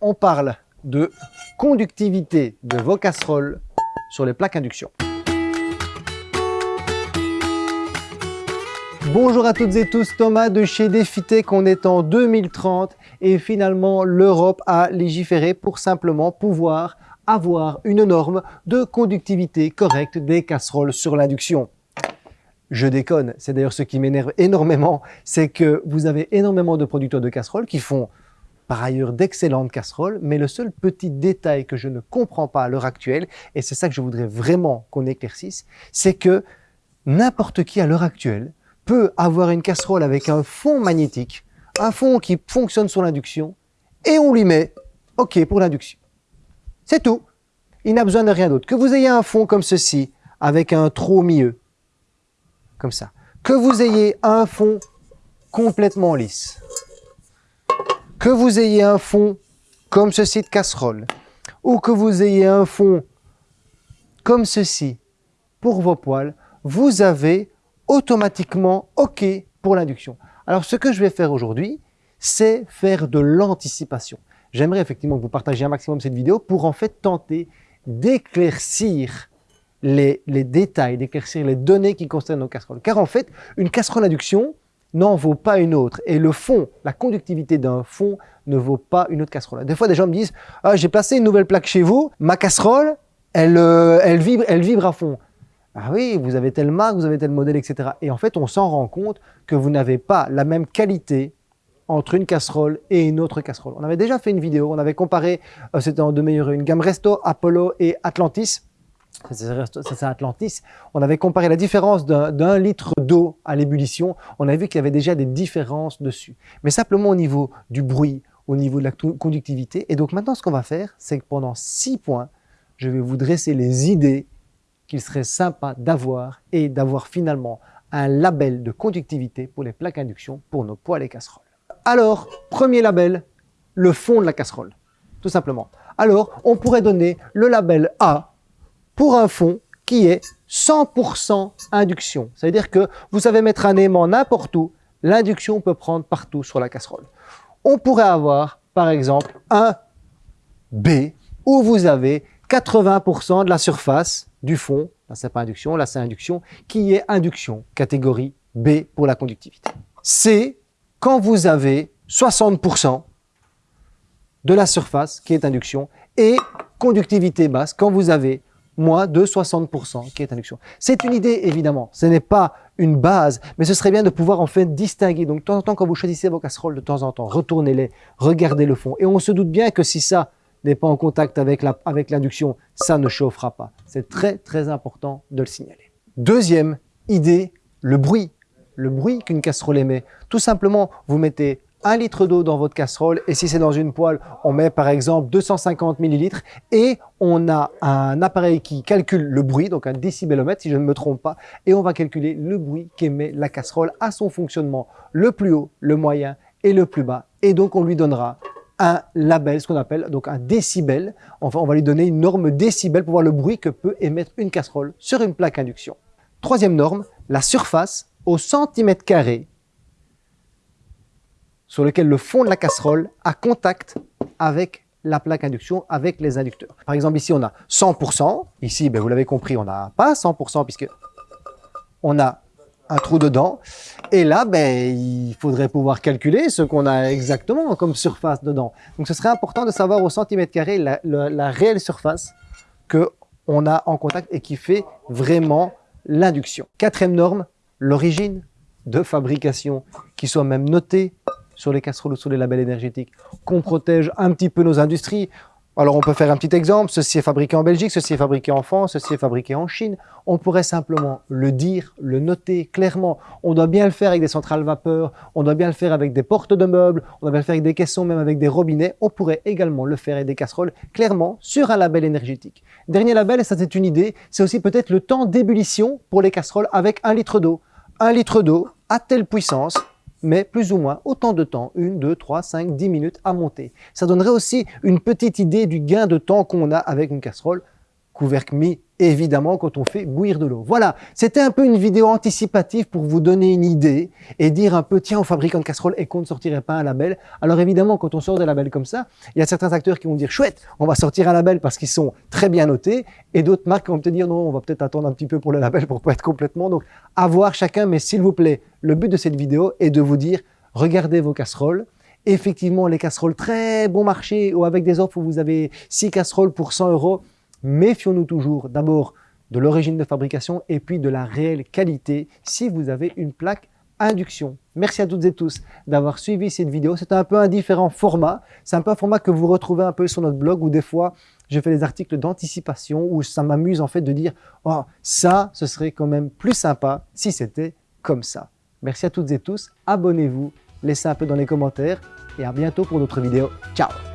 on parle de conductivité de vos casseroles sur les plaques induction. Bonjour à toutes et tous, Thomas de chez Defitech, on est en 2030 et finalement l'Europe a légiféré pour simplement pouvoir avoir une norme de conductivité correcte des casseroles sur l'induction. Je déconne, c'est d'ailleurs ce qui m'énerve énormément, c'est que vous avez énormément de producteurs de casseroles qui font par ailleurs d'excellentes casseroles, mais le seul petit détail que je ne comprends pas à l'heure actuelle, et c'est ça que je voudrais vraiment qu'on éclaircisse, c'est que n'importe qui à l'heure actuelle peut avoir une casserole avec un fond magnétique, un fond qui fonctionne sur l'induction, et on lui met OK pour l'induction. C'est tout. Il n'a besoin de rien d'autre. Que vous ayez un fond comme ceci, avec un trou au milieu, comme ça. Que vous ayez un fond complètement lisse. Que vous ayez un fond comme ceci de casserole. Ou que vous ayez un fond comme ceci pour vos poils, vous avez automatiquement OK pour l'induction. Alors ce que je vais faire aujourd'hui, c'est faire de l'anticipation. J'aimerais effectivement que vous partagiez un maximum cette vidéo pour en fait tenter d'éclaircir les, détails, d'éclaircir les données qui concernent nos casseroles. Car en fait, une casserole induction n'en vaut pas une autre. Et le fond, la conductivité d'un fond ne vaut pas une autre casserole. Des fois, des gens me disent ah, j'ai placé une nouvelle plaque chez vous, ma casserole, elle, euh, elle, vibre, elle vibre à fond. Ah oui, vous avez telle marque, vous avez tel modèle, etc. Et en fait, on s'en rend compte que vous n'avez pas la même qualité entre une casserole et une autre casserole. On avait déjà fait une vidéo, on avait comparé, euh, c'était en deux meilleurs, une gamme Resto, Apollo et Atlantis c'est Atlantis, on avait comparé la différence d'un litre d'eau à l'ébullition, on a vu qu'il y avait déjà des différences dessus. Mais simplement au niveau du bruit, au niveau de la conductivité. Et donc maintenant, ce qu'on va faire, c'est que pendant six points, je vais vous dresser les idées qu'il serait sympa d'avoir et d'avoir finalement un label de conductivité pour les plaques induction pour nos poêles et casseroles. Alors, premier label, le fond de la casserole, tout simplement. Alors, on pourrait donner le label A pour un fond qui est 100% induction. C'est-à-dire que vous savez mettre un aimant n'importe où, l'induction peut prendre partout sur la casserole. On pourrait avoir, par exemple, un B où vous avez 80% de la surface du fond, là c'est pas induction, là c'est induction, qui est induction, catégorie B pour la conductivité. C, quand vous avez 60% de la surface qui est induction et conductivité basse, quand vous avez moins de 60% qui est induction. C'est une idée, évidemment. Ce n'est pas une base, mais ce serait bien de pouvoir en fait distinguer. Donc, de temps en temps, quand vous choisissez vos casseroles, de temps en temps, retournez-les, regardez le fond. Et on se doute bien que si ça n'est pas en contact avec l'induction, avec ça ne chauffera pas. C'est très, très important de le signaler. Deuxième idée, le bruit. Le bruit qu'une casserole émet. Tout simplement, vous mettez un litre d'eau dans votre casserole et si c'est dans une poêle, on met par exemple 250 millilitres et on a un appareil qui calcule le bruit, donc un décibelomètre si je ne me trompe pas, et on va calculer le bruit qu'émet la casserole à son fonctionnement le plus haut, le moyen et le plus bas. Et donc on lui donnera un label, ce qu'on appelle donc un décibel. Enfin, on va lui donner une norme décibel pour voir le bruit que peut émettre une casserole sur une plaque induction. Troisième norme, la surface au centimètre carré sur lequel le fond de la casserole a contact avec la plaque induction, avec les inducteurs. Par exemple, ici, on a 100%. Ici, ben, vous l'avez compris, on n'a pas 100% puisque on a un trou dedans. Et là, ben, il faudrait pouvoir calculer ce qu'on a exactement comme surface dedans. Donc, ce serait important de savoir au centimètre carré la, la réelle surface qu'on a en contact et qui fait vraiment l'induction. Quatrième norme, l'origine de fabrication qui soit même notée sur les casseroles ou sur les labels énergétiques, qu'on protège un petit peu nos industries. Alors on peut faire un petit exemple, ceci est fabriqué en Belgique, ceci est fabriqué en France, ceci est fabriqué en Chine. On pourrait simplement le dire, le noter clairement. On doit bien le faire avec des centrales vapeur, on doit bien le faire avec des portes de meubles, on doit bien le faire avec des caissons, même avec des robinets. On pourrait également le faire avec des casseroles, clairement, sur un label énergétique. Dernier label, et ça c'est une idée, c'est aussi peut-être le temps d'ébullition pour les casseroles avec un litre d'eau. Un litre d'eau à telle puissance, mais plus ou moins autant de temps, 1, 2, 3, 5, 10 minutes à monter. Ça donnerait aussi une petite idée du gain de temps qu'on a avec une casserole couvercle mis évidemment quand on fait bouillir de l'eau. Voilà, c'était un peu une vidéo anticipative pour vous donner une idée et dire un peu, tiens, on fabrique une casserole et qu'on ne sortirait pas un label. Alors évidemment, quand on sort des labels comme ça, il y a certains acteurs qui vont dire, chouette, on va sortir un label parce qu'ils sont très bien notés et d'autres marques vont peut-être dire, non, on va peut-être attendre un petit peu pour le label pour pas être complètement. Donc, à voir chacun, mais s'il vous plaît, le but de cette vidéo est de vous dire, regardez vos casseroles, effectivement les casseroles très bon marché ou avec des offres où vous avez 6 casseroles pour 100 euros, méfions-nous toujours d'abord de l'origine de fabrication et puis de la réelle qualité si vous avez une plaque induction. Merci à toutes et tous d'avoir suivi cette vidéo. C'est un peu un différent format. C'est un peu un format que vous retrouvez un peu sur notre blog où des fois, je fais des articles d'anticipation où ça m'amuse en fait de dire « Oh, ça, ce serait quand même plus sympa si c'était comme ça ». Merci à toutes et tous. Abonnez-vous, laissez un peu dans les commentaires et à bientôt pour d'autres vidéos. Ciao